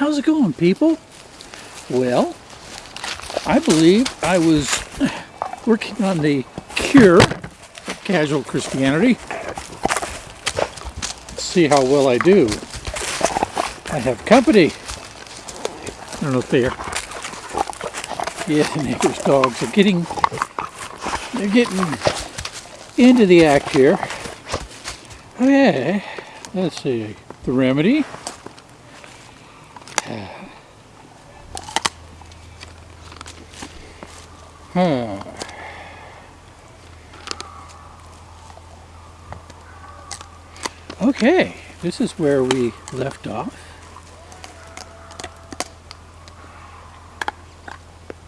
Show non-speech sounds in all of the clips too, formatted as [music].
How's it going, people? Well, I believe I was [sighs] working on the cure of casual Christianity. Let's see how well I do. I have company. I don't know if they're yeah, the [laughs] neighbor's dogs are getting they're getting into the act here. Oh, okay, let's see the remedy. Okay, this is where we left off.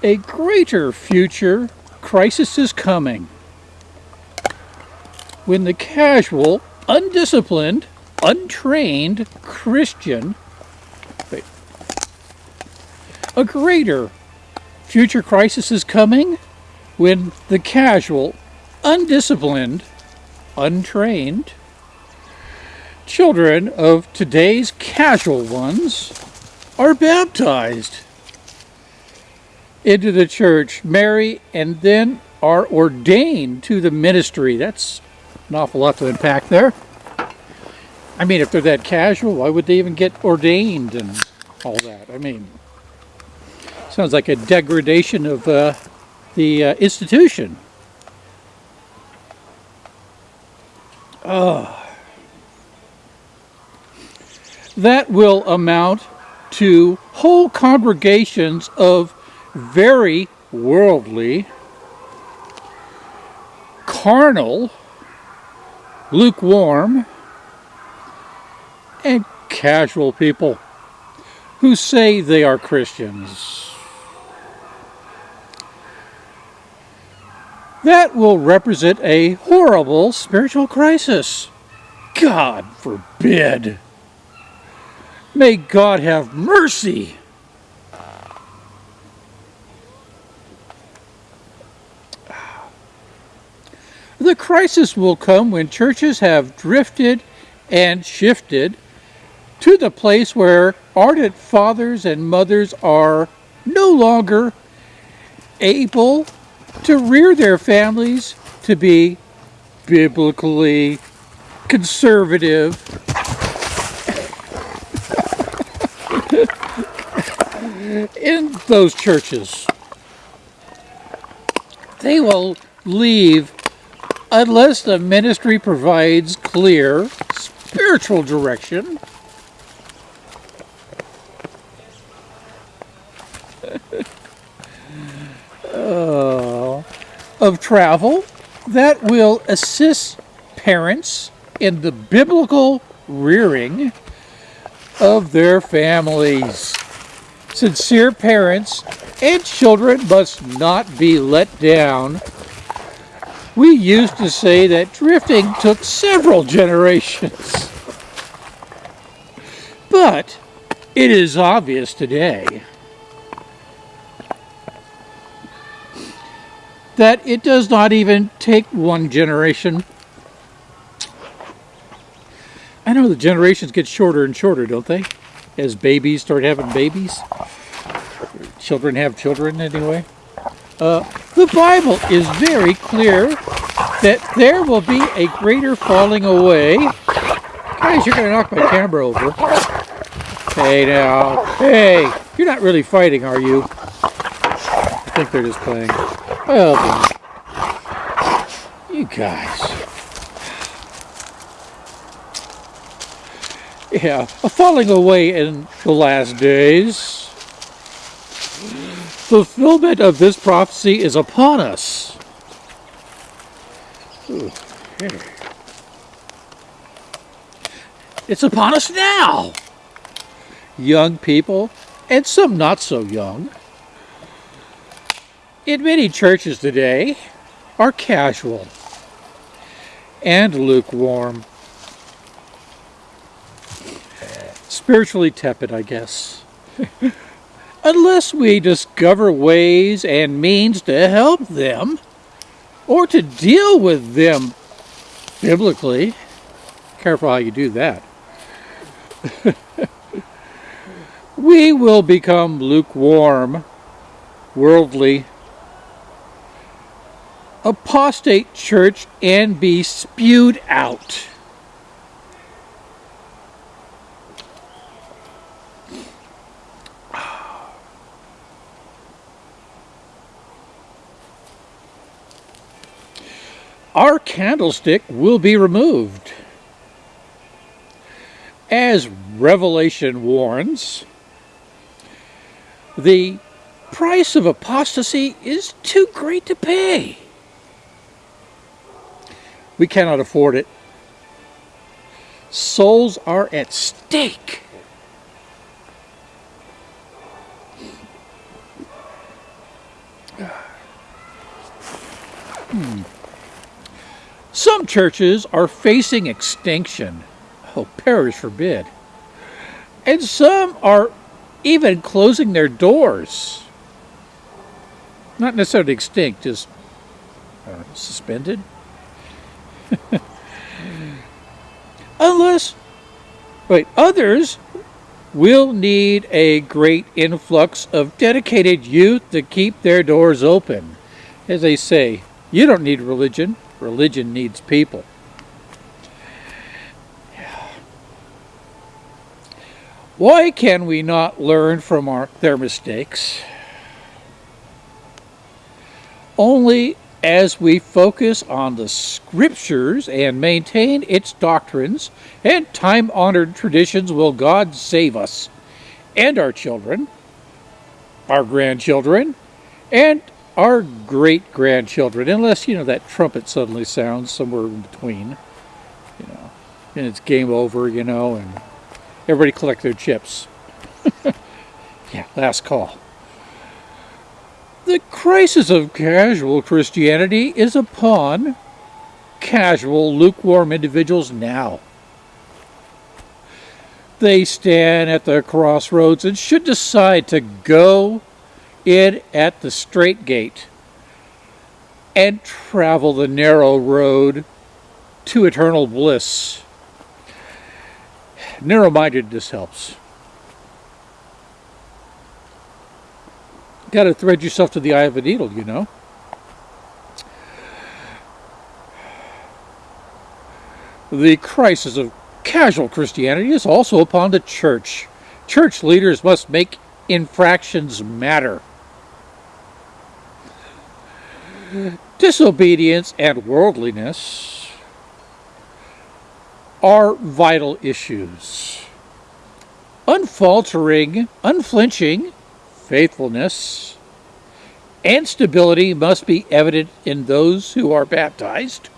A greater future crisis is coming when the casual, undisciplined, untrained Christian wait, a greater future crisis is coming when the casual, undisciplined, untrained children of today's casual ones are baptized into the church, marry, and then are ordained to the ministry. That's an awful lot to unpack there. I mean, if they're that casual, why would they even get ordained and all that? I mean, sounds like a degradation of uh, the uh, institution. Oh. That will amount to whole congregations of very worldly, carnal, lukewarm, and casual people who say they are Christians. That will represent a horrible spiritual crisis. God forbid. May God have mercy. The crisis will come when churches have drifted and shifted to the place where ardent fathers and mothers are no longer able to rear their families to be biblically conservative in those churches. They will leave unless the ministry provides clear spiritual direction. [laughs] of travel that will assist parents in the biblical rearing of their families. Sincere parents and children must not be let down we used to say that drifting took several generations. But it is obvious today that it does not even take one generation. I know the generations get shorter and shorter, don't they? As babies start having babies. Children have children anyway. Uh, the Bible is very clear that there will be a greater falling away. Guys, you're going to knock my camera over. Hey now. Hey, you're not really fighting, are you? I think they're just playing. Well, you guys. Yeah, a falling away in the last days fulfillment of this prophecy is upon us. It's upon us now. Young people, and some not so young, in many churches today, are casual and lukewarm. Spiritually tepid, I guess. [laughs] unless we discover ways and means to help them or to deal with them biblically. Careful how you do that. [laughs] we will become lukewarm, worldly, apostate church and be spewed out. Our candlestick will be removed. As Revelation warns, the price of apostasy is too great to pay. We cannot afford it. Souls are at stake. [sighs] Hmm. Some churches are facing extinction. Oh, perish forbid. And some are even closing their doors. Not necessarily extinct, just suspended. [laughs] Unless, wait, others will need a great influx of dedicated youth to keep their doors open. As they say, you don't need religion, religion needs people. Why can we not learn from our, their mistakes? Only as we focus on the scriptures and maintain its doctrines and time honored traditions will God save us and our children, our grandchildren, and our great grandchildren, unless, you know, that trumpet suddenly sounds somewhere in between, you know, and it's game over, you know, and everybody collect their chips. [laughs] yeah, last call. The crisis of casual Christianity is upon casual, lukewarm individuals now. They stand at the crossroads and should decide to go in at the straight gate and travel the narrow road to eternal bliss. Narrow mindedness helps. got to thread yourself to the eye of a needle, you know. The crisis of casual Christianity is also upon the church. Church leaders must make infractions matter. Disobedience and worldliness are vital issues. Unfaltering, unflinching, faithfulness, and stability must be evident in those who are baptized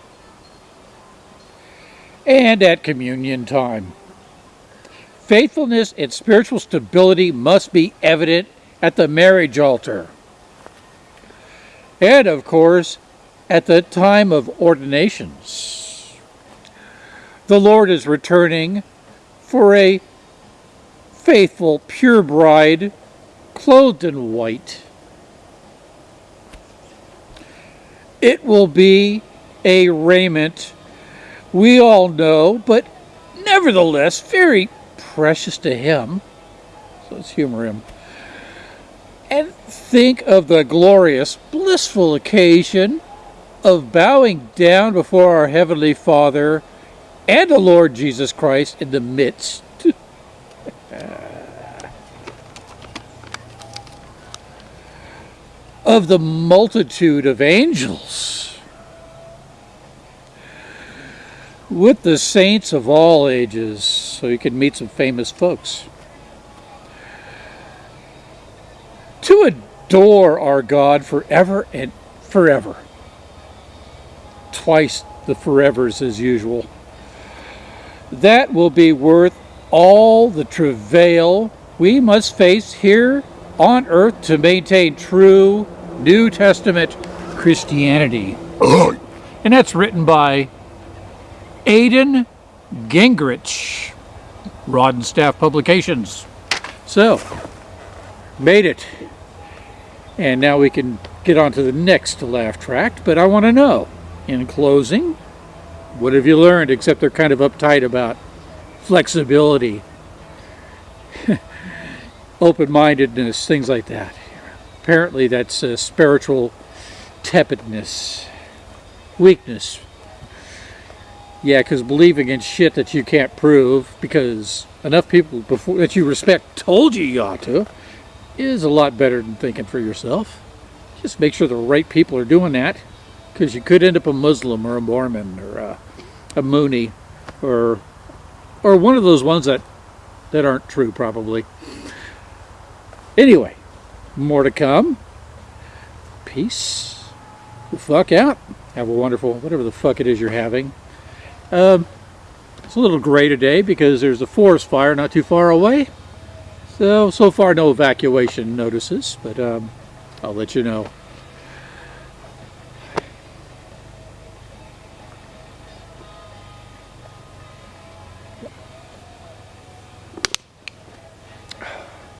and at communion time. Faithfulness and spiritual stability must be evident at the marriage altar. And, of course, at the time of ordinations. The Lord is returning for a faithful, pure bride clothed in white. It will be a raiment we all know, but nevertheless very precious to him. So let's humor him. Think of the glorious, blissful occasion of bowing down before our Heavenly Father and the Lord Jesus Christ in the midst. [laughs] Of the multitude of angels. With the saints of all ages. So you can meet some famous folks. To adore our God forever and forever twice the forevers as usual that will be worth all the travail we must face here on earth to maintain true New Testament Christianity. and that's written by Aidan Gingrich, Rod and Staff Publications. So, made it. And now we can get on to the next laugh track, but I want to know, in closing, what have you learned except they're kind of uptight about flexibility? [laughs] open-mindedness, things like that. Apparently that's uh, spiritual tepidness, weakness. Yeah, because believing in shit that you can't prove because enough people before that you respect told you you ought to is a lot better than thinking for yourself. Just make sure the right people are doing that because you could end up a Muslim or a Mormon or a, a Moonie or or one of those ones that that aren't true probably. Anyway, more to come. Peace. The fuck out. Have a wonderful whatever the fuck it is you're having. Um, it's a little gray today because there's a forest fire not too far away. So, so far no evacuation notices, but um, I'll let you know.